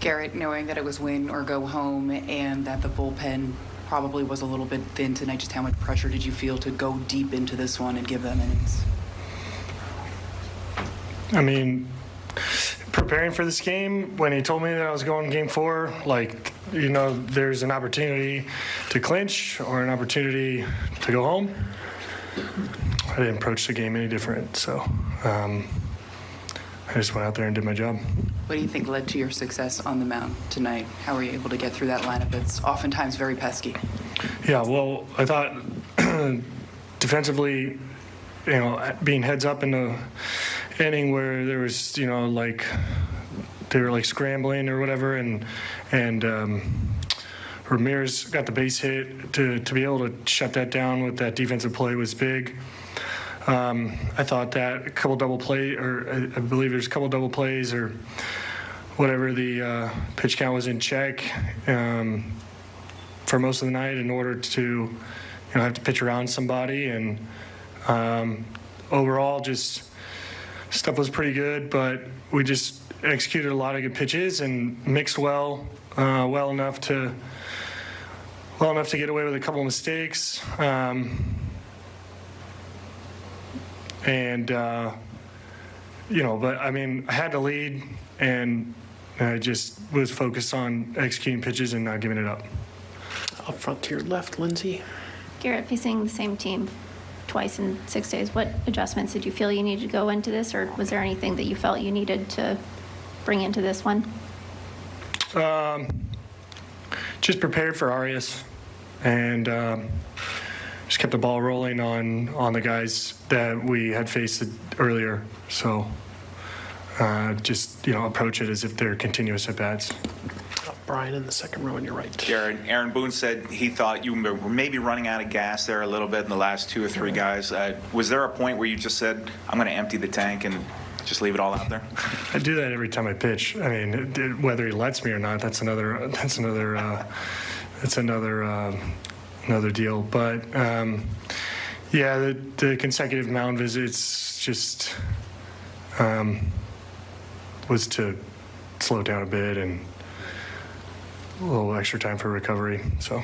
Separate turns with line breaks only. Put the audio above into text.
Gerrit, knowing that it was win or go home and that the bullpen probably was a little bit thin tonight, just how much pressure did you feel to go deep into this one and give them innings?
I mean, preparing for this game, when he told me that I was going game four, like, you know, there's an opportunity to clinch or an opportunity to go home. I didn't approach the game any different, so um, I just went out there and did my job.
What do you think led to your success on the mound tonight? How were you able to get through that lineup? It's oftentimes very pesky.
Yeah, well, I thought defensively, you know, being heads up in the inning where there was, you know, like they were like scrambling or whatever, and and um, Ramirez got the base hit to to be able to shut that down with that defensive play was big. Um, I thought that a couple double play, or I, I believe there's a couple double plays or whatever the uh, pitch count was in check. Um, for most of the night in order to, you know, have to pitch around somebody. And um, overall, just stuff was pretty good, but we just executed a lot of good pitches and mixed well, uh, well enough to, well enough to get away with a couple of mistakes. Um, and uh, you know, but I mean, I had to lead, and I just was focused on executing pitches and not giving it up.
Up front to your left, Lindsay.
Gerrit, facing the same team twice in six days, what adjustments did you feel you needed to go into this, or was there anything that you felt you needed to bring into this one?
just prepared for Arias and um, just kept the ball rolling on on the guys that we had faced earlier. So uh, just you know approach it as if they're continuous at bats.
Uh, Brian in the second row on your right.
Jared, Aaron Boone said he thought you were maybe running out of gas there a little bit in the last two or three guys. Uh, was there a point where you just said, I'm going to empty the tank and just leave it all out there?
I do that every time I pitch. I mean, it- it- whether he lets me or not, that's another that's another uh, that's another um another deal. But um, yeah, the, the consecutive mound visits just um, was to slow down a bit and a little extra time for recovery. So.